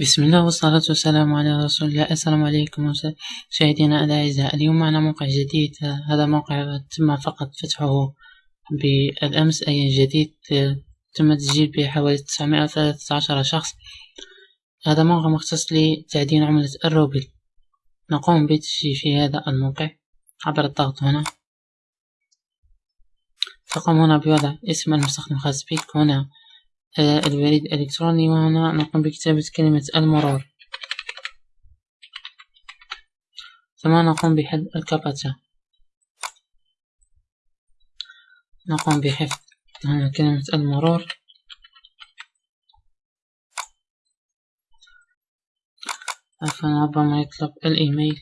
بسم الله والصلاة والسلام على رسول الله. السلام عليكم مشاهدينا الأعزاء. اليوم معنا موقع جديد. هذا موقع تم فقط فتحه بالأمس أي جديد تم تسجيل به حوالي تسعمائة وثلاثة عشر شخص. هذا موقع مختص لتعدين عملة الروبل. نقوم بتسجيل في هذا الموقع عبر الضغط هنا. تقوم هنا بوضع اسم المستخدم الخاص بك. هنا البريد الإلكتروني وهنا نقوم بكتابة كلمة المرور. ثم نقوم بحذف الكابتشا. نقوم بحفظ هنا كلمة المرور. عفوا ربما يطلب الإيميل.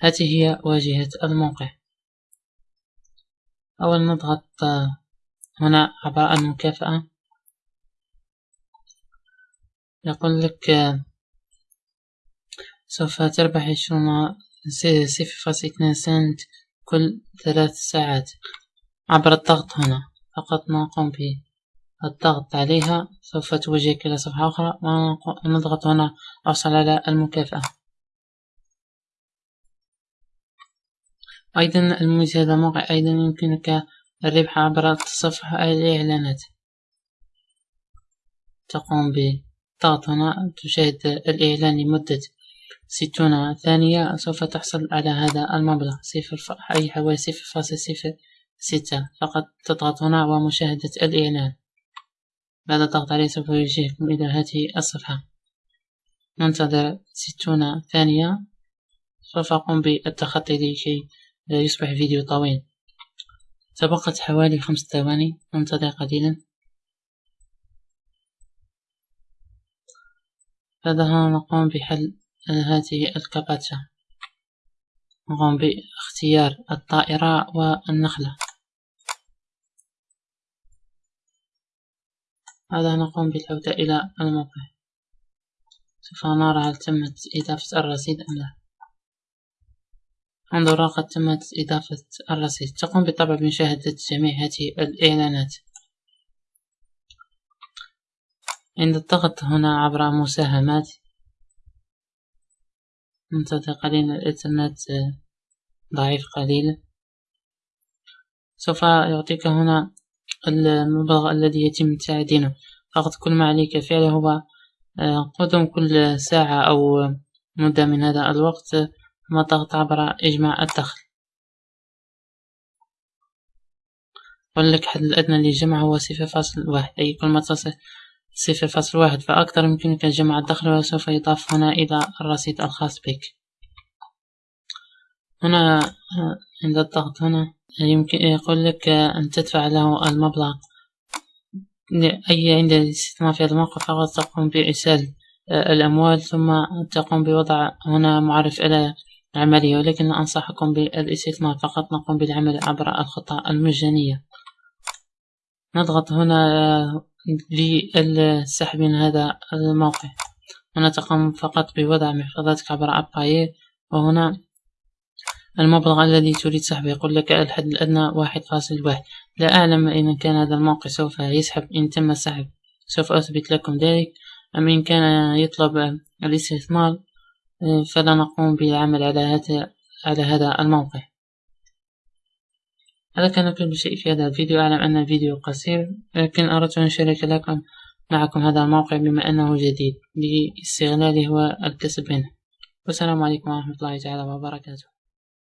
هذه هي واجهة الموقع. أول نضغط هنا عباء المكافأة يقول لك سوف تربح عشرون صفر اثنان سنت كل ثلاث ساعات. عبر الضغط هنا فقط نقوم بالضغط عليها سوف توجهك إلى صفحة أخرى. ونضغط هنا؟ أحصل على المكافأة. أيضا الميزة هذا الموقع أيضا يمكنك الربح عبر تصفح الإعلانات. تقوم بضغط هنا تشاهد الإعلان لمدة ستون ثانية. سوف تحصل على هذا المبلغ صفر أي حوالي صفر فاصل صفر ستة. فقط تضغط هنا ومشاهدة الإعلان. بعد الضغط عليه؟ سوف يوجهكم إلى هذه الصفحة. ننتظر ستون ثانية. سوف أقوم بالتخطي لكي يصبح فيديو طويل. تبقت حوالي خمس ثواني. ننتظر قليلا. بعدها نقوم بحل هذه الكابتشا نقوم باختيار الطائرة والنخلة. هذا نقوم بالعودة إلى الموقع. سوف نرى هل تمت إضافة الرصيد أم لا. انظر قد تمت إضافة الرصيد. تقوم بالطبع بمشاهدة جميع هذه الإعلانات. عند الضغط هنا عبر مساهمات ننتظر قليلا الإنترنت ضعيف قليلا. سوف يعطيك هنا المبلغ الذي يتم تعدينه. فقط كل ما عليك فعله هو آه، قدم كل ساعة أو مدة من هذا الوقت ثم الضغط عبر إجماع الدخل. يقول لك الحد الأدنى للجمع هو صفر فاصل واحد. أي كل ما تصل صفر فاصل واحد فأكثر يمكنك جمع الدخل وسوف يضاف هنا إلى الرصيد الخاص بك. هنا عند الضغط هنا يمكن يقول لك أن تدفع له المبلغ أي عند الاستثمار في هذا الموقع فقط تقوم بإرسال الأموال ثم تقوم بوضع هنا معرف إلى عملية ولكن أنصحكم بالاستثمار فقط نقوم بالعمل عبر الخطة المجانية. نضغط هنا للسحب من هذا الموقع. هنا تقوم فقط بوضع محفظتك عبر أباير وهنا المبلغ الذي تريد سحبه يقول لك الحد الأدنى واحد فاصل واحد. لا أعلم إن كان هذا الموقع سوف يسحب إن تم السحب سوف أثبت لكم ذلك. أم إن كان يطلب الاستثمار فلا نقوم بالعمل على هذا على هذا الموقع. هذا كان كل شيء في هذا الفيديو أعلم أن الفيديو قصير لكن أردت أن أشارك لكم معكم هذا الموقع بما أنه جديد. لاستغلاله والكسب منه والسلام عليكم ورحمة الله تعالى وبركاته.